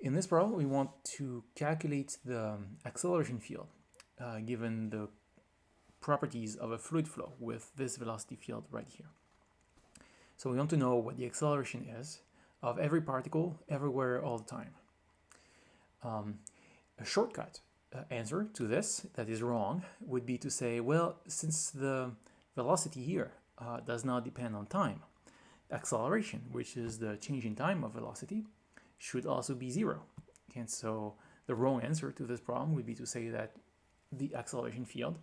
In this problem, we want to calculate the acceleration field uh, given the properties of a fluid flow with this velocity field right here. So we want to know what the acceleration is of every particle everywhere all the time. Um, a shortcut uh, answer to this that is wrong would be to say, well, since the velocity here uh, does not depend on time, acceleration, which is the change in time of velocity, should also be zero. And so the wrong answer to this problem would be to say that the acceleration field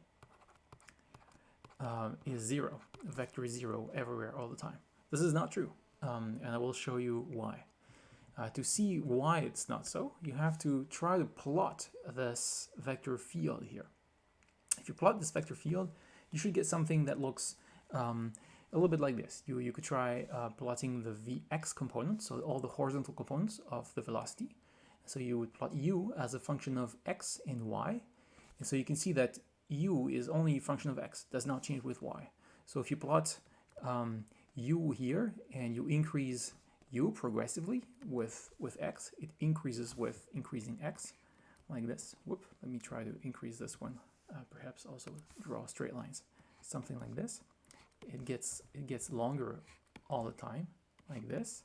um, is zero, vector zero everywhere all the time. This is not true, um, and I will show you why. Uh, to see why it's not so, you have to try to plot this vector field here. If you plot this vector field, you should get something that looks um, a little bit like this. You, you could try uh, plotting the Vx component, so all the horizontal components of the velocity. So you would plot u as a function of x and y. And so you can see that u is only a function of x, does not change with y. So if you plot um, u here and you increase u progressively with, with x, it increases with increasing x like this. Whoop, let me try to increase this one. Uh, perhaps also draw straight lines, something like this it gets it gets longer all the time like this.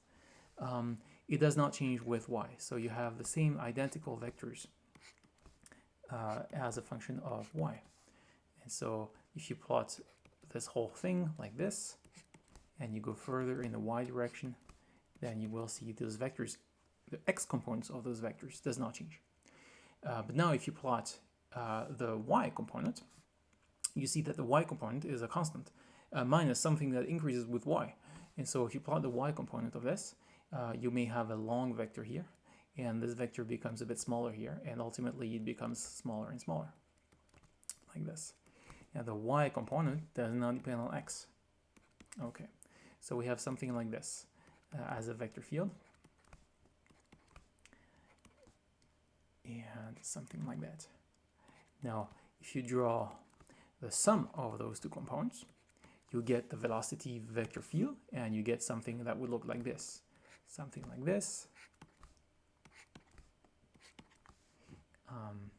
Um, it does not change with y. So you have the same identical vectors uh, as a function of y. And so if you plot this whole thing like this and you go further in the y direction then you will see those vectors the x components of those vectors does not change. Uh, but now if you plot uh, the y component you see that the y component is a constant uh, minus something that increases with y. And so if you plot the y component of this, uh, you may have a long vector here, and this vector becomes a bit smaller here, and ultimately it becomes smaller and smaller, like this. And the y component does not depend on x. Okay, so we have something like this uh, as a vector field. And something like that. Now, if you draw the sum of those two components, you get the velocity vector field and you get something that would look like this. Something like this. Um,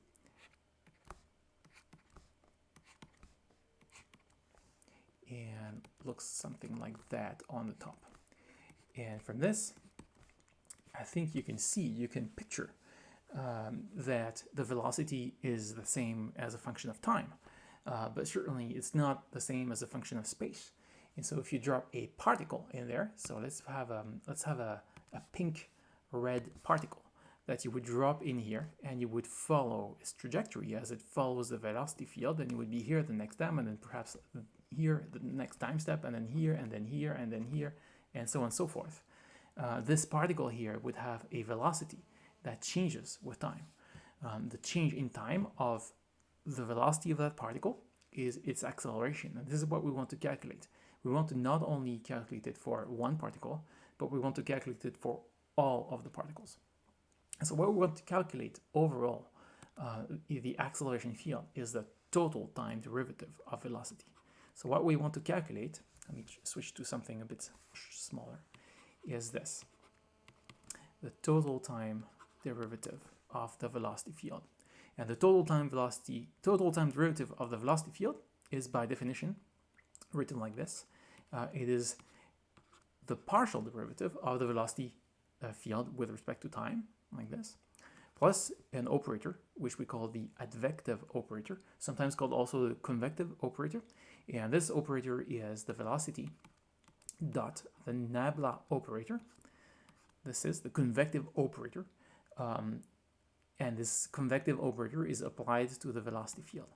and looks something like that on the top. And from this, I think you can see, you can picture um, that the velocity is the same as a function of time uh, but certainly it's not the same as a function of space. And so if you drop a particle in there, so let's have um, let's have a, a pink red particle that you would drop in here and you would follow its trajectory as it follows the velocity field and you would be here the next time and then perhaps here the next time step and then here and then here and then here and so on and so forth. Uh, this particle here would have a velocity that changes with time. Um, the change in time of the velocity of that particle is its acceleration. And this is what we want to calculate. We want to not only calculate it for one particle, but we want to calculate it for all of the particles. And so what we want to calculate overall, uh, the acceleration field is the total time derivative of velocity. So what we want to calculate, let me switch to something a bit smaller, is this. The total time derivative of the velocity field. And the total time velocity, total time derivative of the velocity field is by definition written like this. Uh, it is the partial derivative of the velocity uh, field with respect to time, like this, plus an operator, which we call the advective operator, sometimes called also the convective operator. And this operator is the velocity dot the nabla operator. This is the convective operator. Um, and this convective operator is applied to the velocity field.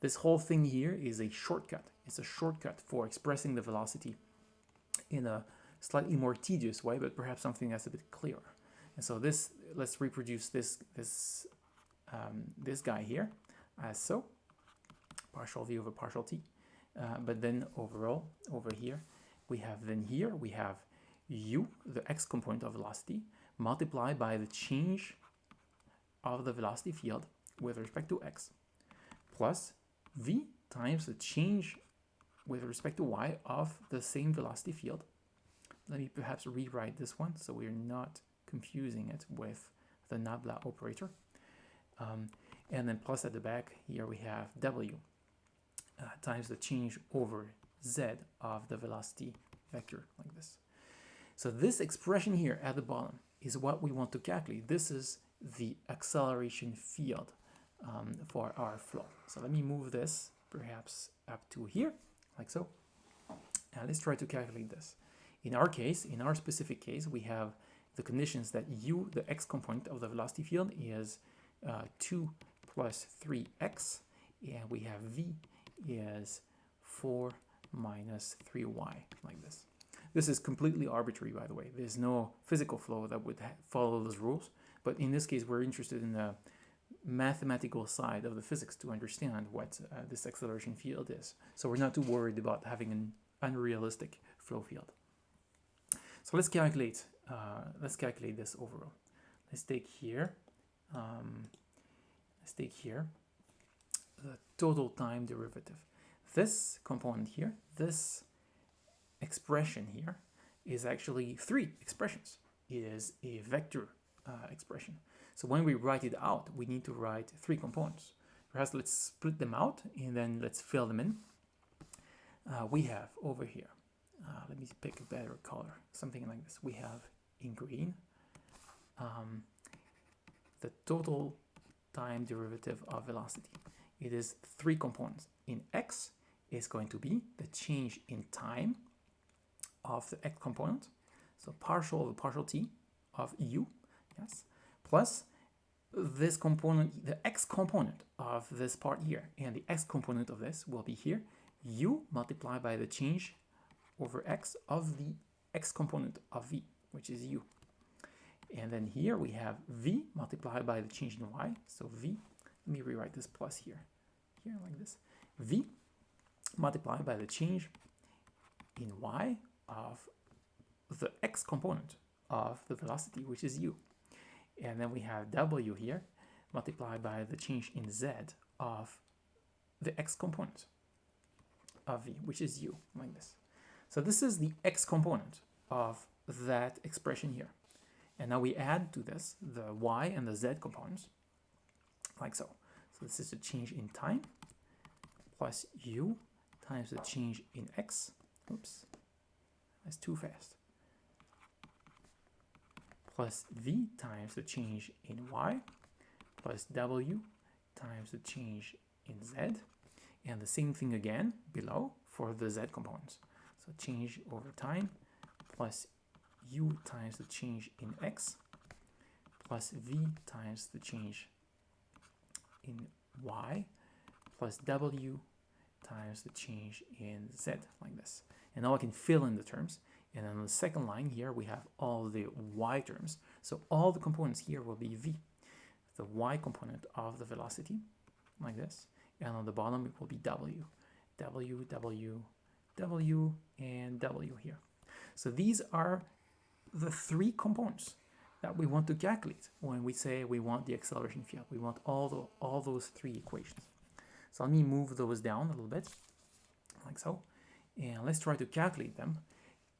This whole thing here is a shortcut. It's a shortcut for expressing the velocity in a slightly more tedious way, but perhaps something that's a bit clearer. And so this, let's reproduce this, this, um, this guy here as so, partial v over partial t. Uh, but then overall, over here, we have then here, we have u, the x component of velocity, multiplied by the change of the velocity field with respect to x plus v times the change with respect to y of the same velocity field. Let me perhaps rewrite this one so we're not confusing it with the nabla operator. Um, and then plus at the back, here we have w uh, times the change over z of the velocity vector like this. So this expression here at the bottom is what we want to calculate. This is the acceleration field um, for our flow. So let me move this perhaps up to here, like so. Now let's try to calculate this. In our case, in our specific case, we have the conditions that u, the x component of the velocity field, is uh, 2 plus 3x, and we have v is 4 minus 3y, like this. This is completely arbitrary, by the way. There's no physical flow that would follow those rules. But in this case, we're interested in the mathematical side of the physics to understand what uh, this acceleration field is. So we're not too worried about having an unrealistic flow field. So let's calculate, uh, let's calculate this overall. Let's take here, um, let's take here the total time derivative. This component here, this expression here is actually three expressions. It is a vector uh, expression. So when we write it out, we need to write three components. Perhaps let's split them out and then let's fill them in. Uh, we have over here, uh, let me pick a better color, something like this. We have in green um, the total time derivative of velocity. It is three components. In x is going to be the change in time of the x component, so partial of partial t of u, yes, plus this component, the x component of this part here, and the x component of this will be here, u multiplied by the change over x of the x component of v, which is u. And then here we have v multiplied by the change in y, so v, let me rewrite this plus here, here like this, v multiplied by the change in y of the x component of the velocity, which is u. And then we have w here multiplied by the change in z of the x component of v, which is u, like this. So this is the x component of that expression here. And now we add to this the y and the z components, like so. So this is the change in time plus u times the change in x. Oops, that's too fast. Plus v times the change in y plus w times the change in z. And the same thing again below for the z components. So change over time plus u times the change in x plus v times the change in y plus w times the change in z like this. And now I can fill in the terms. And then on the second line here, we have all the y terms. So all the components here will be v, the y component of the velocity, like this. And on the bottom, it will be w, w, w, w, and w here. So these are the three components that we want to calculate when we say we want the acceleration field. We want all, the, all those three equations. So let me move those down a little bit, like so. And let's try to calculate them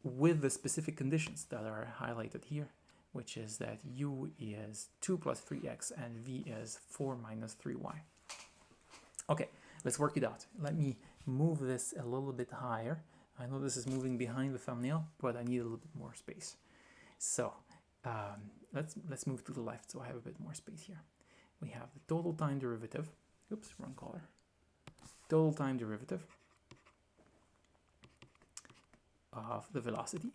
with the specific conditions that are highlighted here, which is that u is 2 plus 3x and v is 4 minus 3y. Okay, let's work it out. Let me move this a little bit higher. I know this is moving behind the thumbnail, but I need a little bit more space. So um, let's let's move to the left so I have a bit more space here. We have the total time derivative. Oops, wrong color. Total time derivative of the velocity,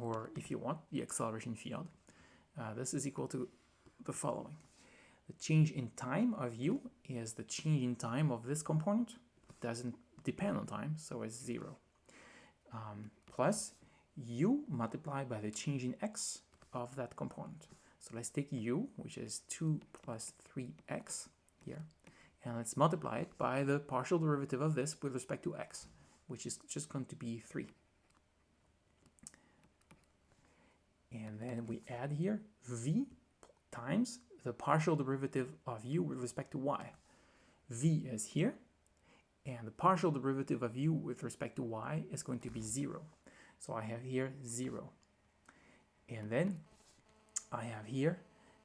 or if you want, the acceleration field. Uh, this is equal to the following. The change in time of u is the change in time of this component. Doesn't depend on time, so it's zero. Um, plus u multiplied by the change in x of that component. So let's take u, which is 2 plus 3x here, and let's multiply it by the partial derivative of this with respect to x, which is just going to be 3. And then we add here v times the partial derivative of u with respect to y. v is here, and the partial derivative of u with respect to y is going to be 0. So I have here 0. And then I have here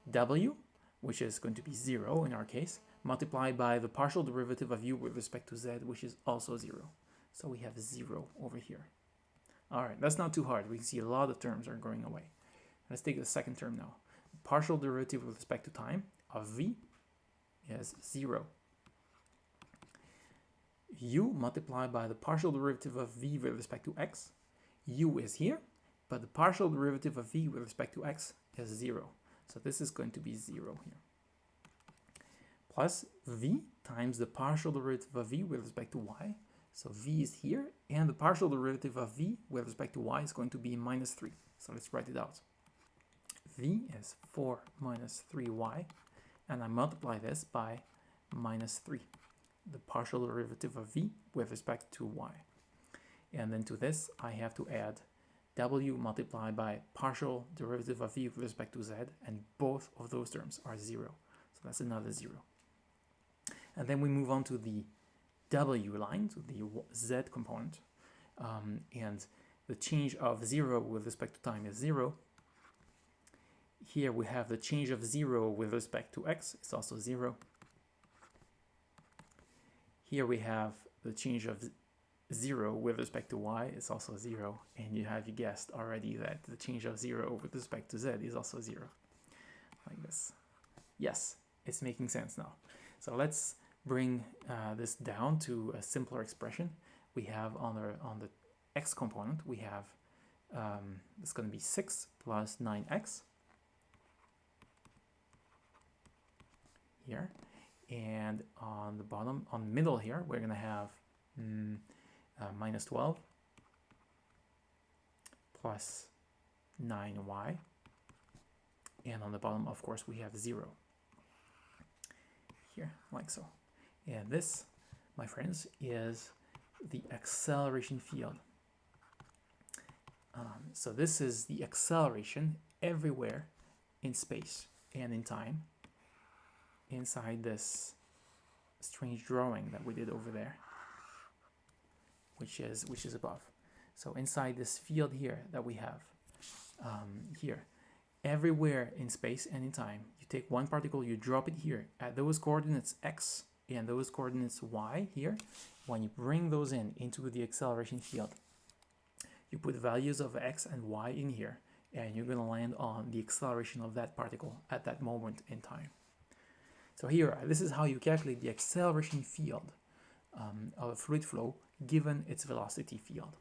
w which is going to be 0 in our case, multiplied by the partial derivative of u with respect to z, which is also 0. So we have 0 over here. All right, that's not too hard. We can see a lot of terms are going away. Let's take the second term now. Partial derivative with respect to time of v is 0. u multiplied by the partial derivative of v with respect to x. u is here, but the partial derivative of v with respect to x is 0. So this is going to be 0 here. Plus v times the partial derivative of v with respect to y. So v is here, and the partial derivative of v with respect to y is going to be minus 3. So let's write it out. V is 4 minus 3y, and I multiply this by minus 3, the partial derivative of v with respect to y. And then to this, I have to add w multiplied by partial derivative of v with respect to z, and both of those terms are 0. So that's another 0. And then we move on to the w line, to the z component, um, and the change of 0 with respect to time is 0. Here we have the change of 0 with respect to x, it's also 0. Here we have the change of 0 with respect to y it's also 0 and you have guessed already that the change of 0 with respect to z is also 0 like this. Yes it's making sense now. So let's bring uh, this down to a simpler expression. We have on the on the x component we have um, it's going to be 6 plus 9x here. And on the bottom on middle here we're to have mm, uh, minus 12 plus 9y and on the bottom of course we have 0 here like so. And this my friends is the acceleration field. Um, so this is the acceleration everywhere in space and in time inside this strange drawing that we did over there which is which is above. So inside this field here that we have um, here, everywhere in space and in time, you take one particle, you drop it here at those coordinates x and those coordinates y here. When you bring those in into the acceleration field, you put values of x and y in here, and you're going to land on the acceleration of that particle at that moment in time. So here, this is how you calculate the acceleration field um, of a fluid flow given its velocity field.